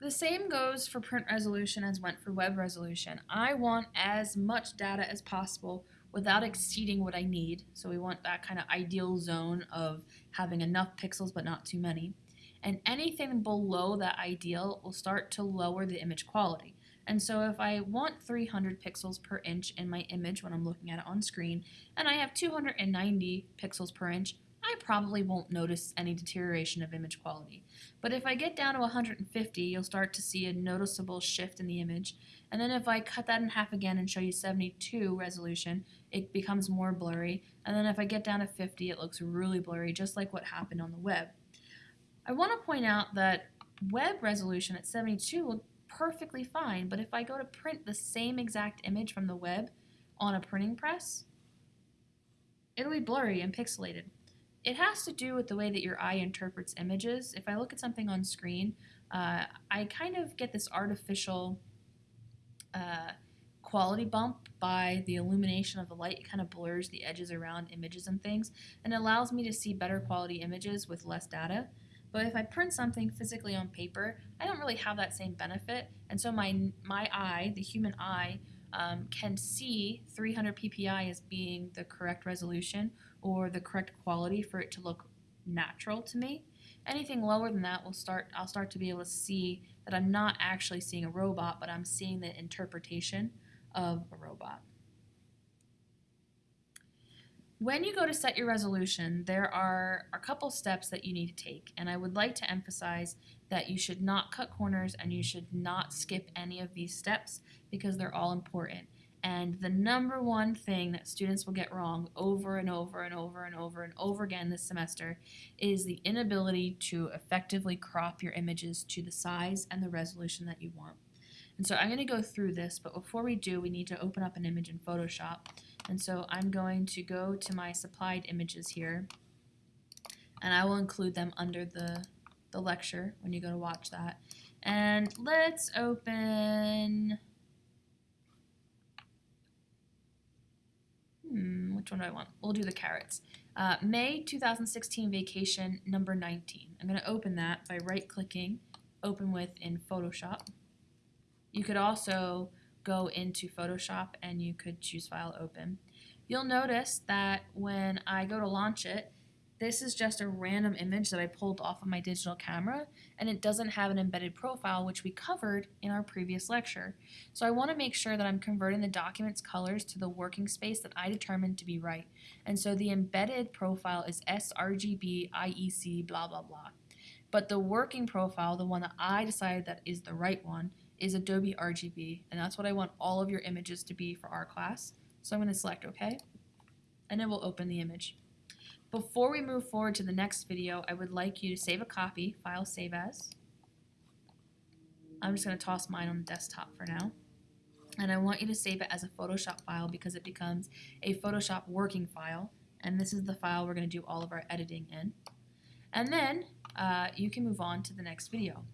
The same goes for print resolution as went for web resolution. I want as much data as possible without exceeding what I need. So we want that kind of ideal zone of having enough pixels but not too many. And anything below that ideal will start to lower the image quality. And so if I want 300 pixels per inch in my image when I'm looking at it on screen, and I have 290 pixels per inch, probably won't notice any deterioration of image quality. But if I get down to 150, you'll start to see a noticeable shift in the image. And then if I cut that in half again and show you 72 resolution, it becomes more blurry. And then if I get down to 50, it looks really blurry, just like what happened on the web. I want to point out that web resolution at 72 will perfectly fine, but if I go to print the same exact image from the web on a printing press, it'll be blurry and pixelated. It has to do with the way that your eye interprets images. If I look at something on screen, uh, I kind of get this artificial uh, quality bump by the illumination of the light. It kind of blurs the edges around images and things and allows me to see better quality images with less data. But if I print something physically on paper, I don't really have that same benefit. And so my, my eye, the human eye, um, can see 300 ppi as being the correct resolution or the correct quality for it to look natural to me. Anything lower than that will start I'll start to be able to see that I'm not actually seeing a robot, but I'm seeing the interpretation of a robot. When you go to set your resolution, there are a couple steps that you need to take, and I would like to emphasize that you should not cut corners and you should not skip any of these steps because they're all important. And the number one thing that students will get wrong over and over and over and over and over again this semester is the inability to effectively crop your images to the size and the resolution that you want. And so I'm going to go through this, but before we do, we need to open up an image in Photoshop. And so I'm going to go to my supplied images here, and I will include them under the, the lecture when you go to watch that. And let's open which one do I want? We'll do the carrots. Uh, May 2016 vacation number 19. I'm going to open that by right clicking, open with in Photoshop. You could also go into Photoshop and you could choose file open. You'll notice that when I go to launch it, this is just a random image that I pulled off of my digital camera and it doesn't have an embedded profile which we covered in our previous lecture. So I want to make sure that I'm converting the document's colors to the working space that I determined to be right. And so the embedded profile is sRGB IEC blah blah blah. But the working profile, the one that I decided that is the right one, is Adobe RGB and that's what I want all of your images to be for our class. So I'm going to select OK and it will open the image. Before we move forward to the next video, I would like you to save a copy, file save as. I'm just going to toss mine on the desktop for now. And I want you to save it as a Photoshop file because it becomes a Photoshop working file. And this is the file we're going to do all of our editing in. And then uh, you can move on to the next video.